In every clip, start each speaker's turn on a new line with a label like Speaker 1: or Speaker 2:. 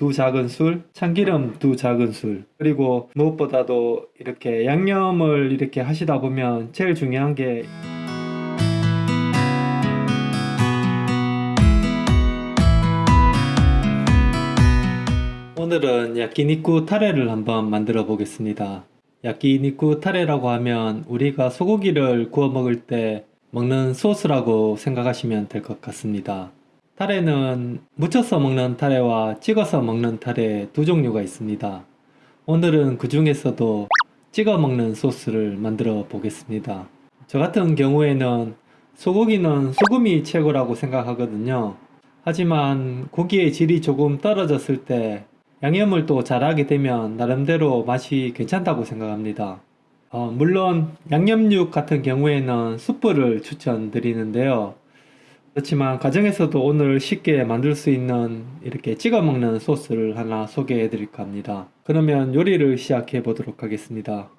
Speaker 1: 두 작은술, 참기름 두 작은술, 그리고 무엇보다도 이렇게 양념을 이렇게 하시다 보면 제일 중요한 게 오늘은 야끼니쿠 타레를 한번 만들어 보겠습니다. 야끼니쿠 타레라고 하면 우리가 소고기를 구워 먹을 때 먹는 소스라고 생각하시면 될 것 같습니다. 타레는 무쳐서 먹는 타레와 찍어서 먹는 타레 두 종류가 있습니다. 오늘은 그 중에서도 찍어 먹는 소스를 만들어 보겠습니다. 저 같은 경우에는 소고기는 소금이 최고라고 생각하거든요. 하지만 고기의 질이 조금 떨어졌을 때 양념을 또 잘하게 되면 나름대로 맛이 괜찮다고 생각합니다. 어, 물론 양념육 같은 경우에는 숯불을 추천드리는데요. 그렇지만 가정에서도 오늘 쉽게 만들 수 있는 이렇게 찍어 먹는 소스를 하나 소개해 드릴까 합니다. 그러면 요리를 시작해 보도록 하겠습니다.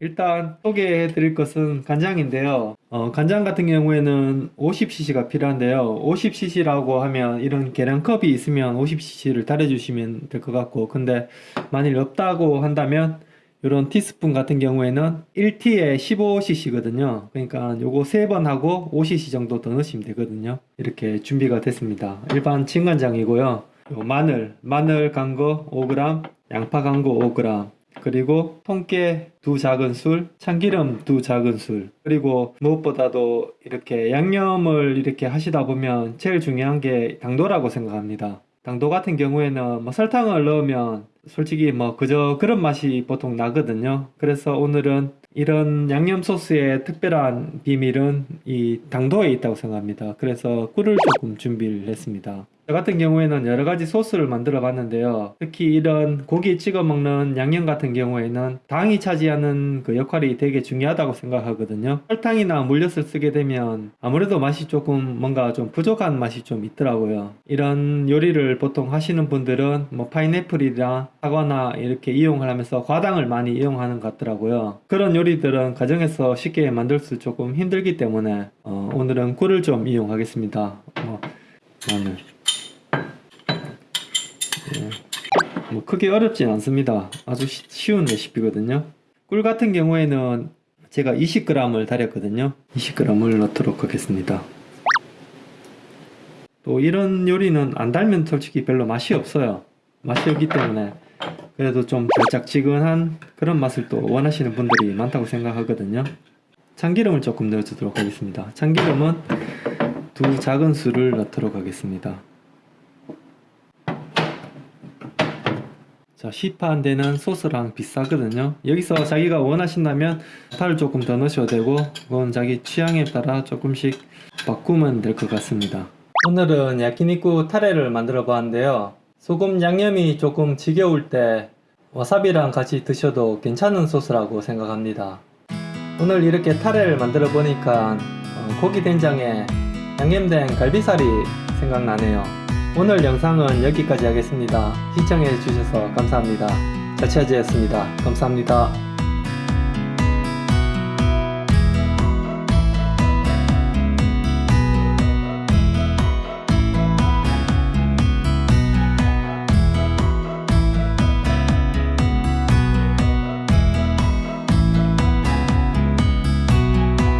Speaker 1: 일단 소개해 드릴 것은 간장인데요. 어, 간장 같은 경우에는 50cc가 필요한데요. 50cc라고 하면 이런 계량컵이 있으면 50cc를 달아주시면 될 것 같고, 근데 만일 없다고 한다면 이런 티스푼 같은 경우에는 1T에 15cc거든요. 그러니까 요거 3번 하고 5cc 정도 더 넣으시면 되거든요. 이렇게 준비가 됐습니다. 일반 진간장이고요. 요 마늘, 마늘 간 거 5g, 양파 간 거 5g, 그리고 통깨 두 작은 술, 참기름 두 작은 술, 그리고 무엇보다도 이렇게 양념을 이렇게 하시다 보면 제일 중요한 게 당도라고 생각합니다. 당도 같은 경우에는 뭐 설탕을 넣으면 솔직히 뭐 그저 그런 맛이 보통 나거든요. 그래서 오늘은 이런 양념 소스의 특별한 비밀은 이 당도에 있다고 생각합니다. 그래서 꿀을 조금 준비를 했습니다. 저 같은 경우에는 여러 가지 소스를 만들어 봤는데요. 특히 이런 고기 찍어 먹는 양념 같은 경우에는 당이 차지하는 그 역할이 되게 중요하다고 생각하거든요. 설탕이나 물엿을 쓰게 되면 아무래도 맛이 조금 뭔가 좀 부족한 맛이 좀 있더라고요. 이런 요리를 보통 하시는 분들은 뭐 파인애플이나 사과나 이렇게 이용을 하면서 과당을 많이 이용하는 것 같더라고요. 그런 요리들은 가정에서 쉽게 만들 수 조금 힘들기 때문에 어, 오늘은 꿀을 좀 이용하겠습니다. 어, 마늘. 뭐 크게 어렵진 않습니다. 아주 시- 쉬운 레시피거든요. 꿀 같은 경우에는 제가 20g을 달였거든요. 20g을 넣도록 하겠습니다. 또 이런 요리는 안 달면 솔직히 별로 맛이 없어요. 맛이 없기 때문에 그래도 좀 달짝지근한 그런 맛을 또 원하시는 분들이 많다고 생각하거든요. 참기름을 조금 넣어주도록 하겠습니다. 참기름은 두 작은 술을 넣도록 하겠습니다. 자, 시판 되는 소스랑 비싸거든요. 여기서 자기가 원하신다면 파를 조금 더 넣으셔도 되고, 그건 자기 취향에 따라 조금씩 바꾸면 될 것 같습니다. 오늘은 야키니쿠 타레를 만들어 봤는데요. 소금 양념이 조금 지겨울 때 와사비랑 같이 드셔도 괜찮은 소스라고 생각합니다. 오늘 이렇게 타레를 만들어 보니까 어, 고기 된장에 양념된 갈비살이 생각나네요. 오늘 영상은 여기까지 하겠습니다. 시청해 주셔서 감사합니다. 자치아지였습니다. 감사합니다.